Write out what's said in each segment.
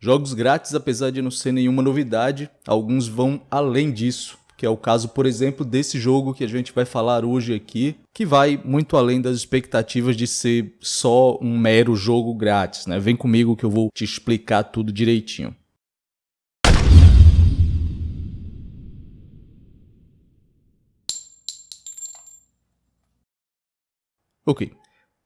Jogos grátis, apesar de não ser nenhuma novidade, alguns vão além disso, que é o caso, por exemplo, desse jogo que a gente vai falar hoje aqui, que vai muito além das expectativas de ser só um mero jogo grátis, né? Vem comigo que eu vou te explicar tudo direitinho. Ok.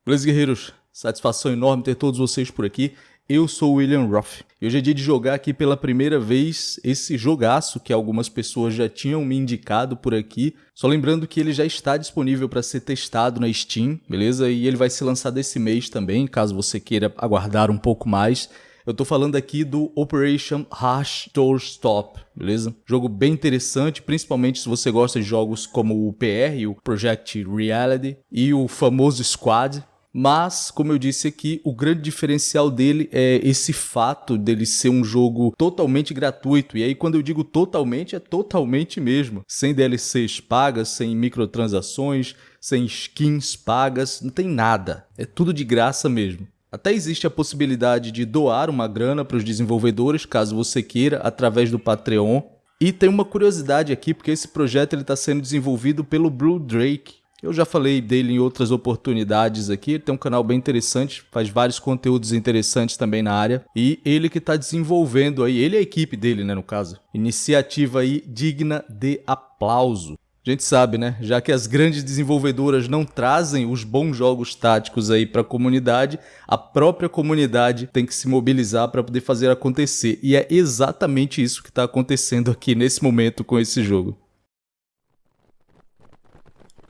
Beleza, guerreiros? Satisfação enorme ter todos vocês por aqui. Eu sou William Roth e hoje é dia de jogar aqui pela primeira vez esse jogaço que algumas pessoas já tinham me indicado por aqui. Só lembrando que ele já está disponível para ser testado na Steam, beleza? E ele vai ser lançado esse mês também, caso você queira aguardar um pouco mais. Eu tô falando aqui do Operation Hash Doorstop, beleza? Jogo bem interessante, principalmente se você gosta de jogos como o PR, o Project Reality e o famoso Squad, mas, como eu disse aqui, o grande diferencial dele é esse fato dele ser um jogo totalmente gratuito. E aí, quando eu digo totalmente, é totalmente mesmo. Sem DLCs pagas, sem microtransações, sem skins pagas, não tem nada. É tudo de graça mesmo. Até existe a possibilidade de doar uma grana para os desenvolvedores, caso você queira, através do Patreon. E tem uma curiosidade aqui, porque esse projeto está sendo desenvolvido pelo Blue Drake, eu já falei dele em outras oportunidades aqui, tem um canal bem interessante, faz vários conteúdos interessantes também na área, e ele que está desenvolvendo aí, ele e a equipe dele, né, no caso, iniciativa aí digna de aplauso. A gente sabe, né? Já que as grandes desenvolvedoras não trazem os bons jogos táticos aí para a comunidade, a própria comunidade tem que se mobilizar para poder fazer acontecer. E é exatamente isso que está acontecendo aqui nesse momento com esse jogo.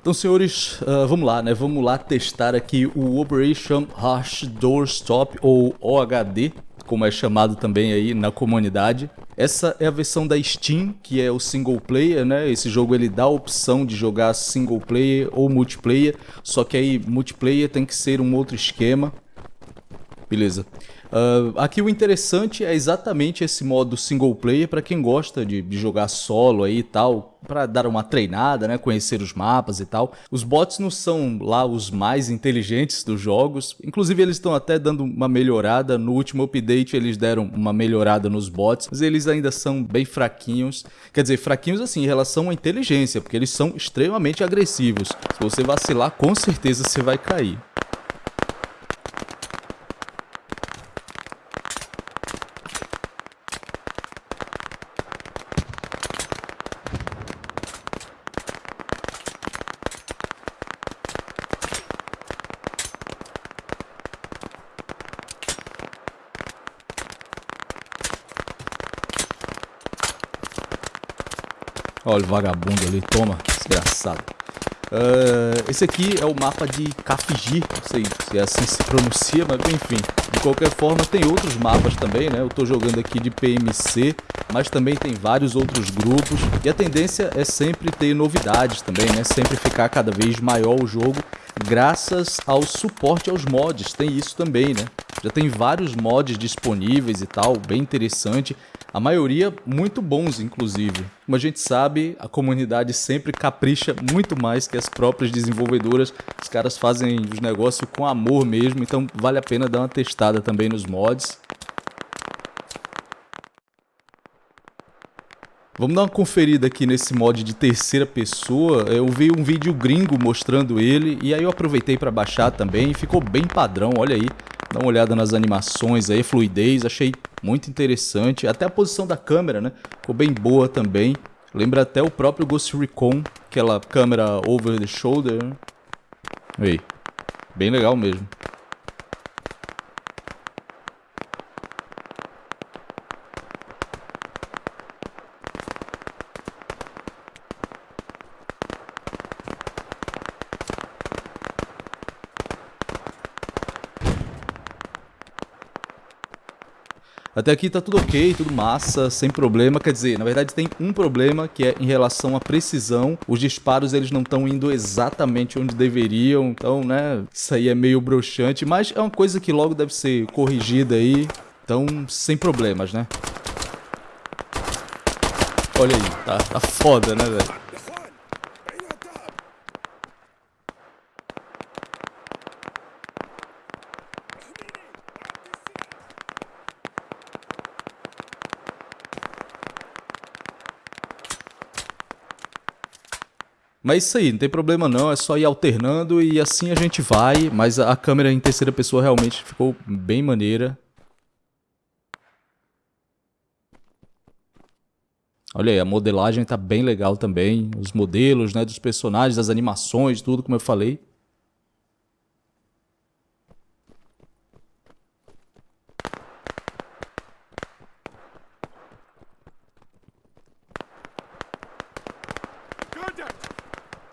Então, senhores, uh, vamos lá, né? Vamos lá testar aqui o Operation Hash Doorstop, ou OHD, como é chamado também aí na comunidade. Essa é a versão da Steam, que é o single player, né? Esse jogo ele dá a opção de jogar single player ou multiplayer, só que aí multiplayer tem que ser um outro esquema. Beleza. Uh, aqui o interessante é exatamente esse modo single player para quem gosta de, de, jogar solo aí e tal, para dar uma treinada, né, conhecer os mapas e tal. Os bots não são lá os mais inteligentes dos jogos, inclusive eles estão até dando uma melhorada, no último update eles deram uma melhorada nos bots, mas eles ainda são bem fraquinhos, quer dizer, fraquinhos assim em relação à inteligência, porque eles são extremamente agressivos. Se você vacilar, com certeza você vai cair. Olha o vagabundo ali, toma, desgraçado. Uh, esse aqui é o mapa de Kafiji, não sei se é assim se pronuncia, mas enfim. De qualquer forma, tem outros mapas também, né? Eu tô jogando aqui de PMC, mas também tem vários outros grupos. E a tendência é sempre ter novidades também, né? Sempre ficar cada vez maior o jogo, graças ao suporte aos mods. Tem isso também, né? Já tem vários mods disponíveis e tal, bem interessante. A maioria muito bons, inclusive. Como a gente sabe, a comunidade sempre capricha muito mais que as próprias desenvolvedoras. Os caras fazem os negócios com amor mesmo, então vale a pena dar uma testada também nos mods. Vamos dar uma conferida aqui nesse mod de terceira pessoa. Eu vi um vídeo gringo mostrando ele e aí eu aproveitei para baixar também ficou bem padrão, olha aí. Dá uma olhada nas animações aí, fluidez, achei muito interessante. Até a posição da câmera, né? Ficou bem boa também. Lembra até o próprio Ghost Recon, aquela câmera over the shoulder. Né? Aí, bem legal mesmo. Até aqui tá tudo ok, tudo massa, sem problema. Quer dizer, na verdade tem um problema que é em relação à precisão. Os disparos eles não estão indo exatamente onde deveriam, então, né, isso aí é meio broxante, mas é uma coisa que logo deve ser corrigida aí. Então, sem problemas, né? Olha aí, tá, tá foda, né, velho? Mas é isso aí, não tem problema não, é só ir alternando e assim a gente vai, mas a câmera em terceira pessoa realmente ficou bem maneira. Olha aí, a modelagem tá bem legal também, os modelos, né, dos personagens, as animações, tudo como eu falei.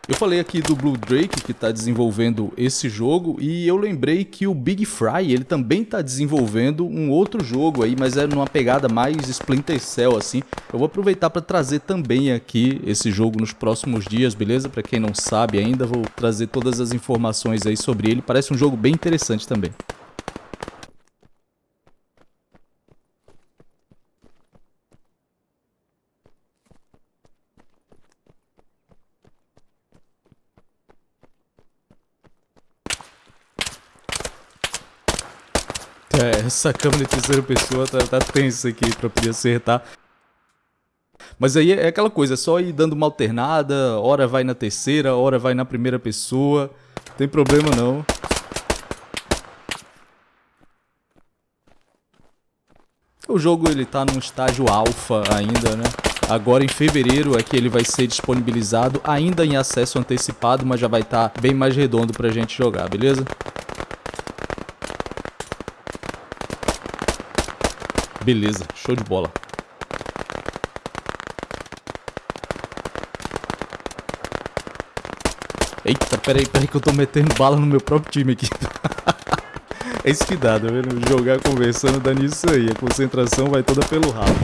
Eu falei aqui do Blue Drake que está desenvolvendo esse jogo e eu lembrei que o Big Fry ele também está desenvolvendo um outro jogo aí, mas é numa pegada mais Splinter Cell assim. Eu vou aproveitar para trazer também aqui esse jogo nos próximos dias, beleza? Para quem não sabe ainda, vou trazer todas as informações aí sobre ele. Parece um jogo bem interessante também. É, essa câmera de terceira pessoa tá, tá tensa aqui pra poder acertar. Mas aí é aquela coisa, é só ir dando uma alternada, hora vai na terceira, hora vai na primeira pessoa. Não tem problema não. O jogo ele tá num estágio alfa ainda, né? Agora em fevereiro é que ele vai ser disponibilizado, ainda em acesso antecipado, mas já vai estar tá bem mais redondo pra gente jogar, beleza? Beleza, show de bola. Eita, peraí, peraí que eu tô metendo bala no meu próprio time aqui. é isso que dá, tá vendo? Jogar conversando dá nisso aí. A concentração vai toda pelo rabo.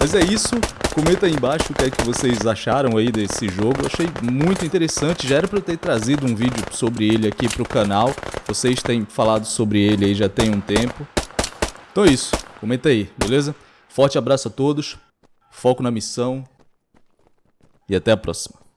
Mas é isso. Comenta aí embaixo o que é que vocês acharam aí desse jogo. Eu achei muito interessante. Já era pra eu ter trazido um vídeo sobre ele aqui pro canal. Vocês têm falado sobre ele aí já tem um tempo. Então é isso. Comenta aí, beleza? Forte abraço a todos, foco na missão e até a próxima.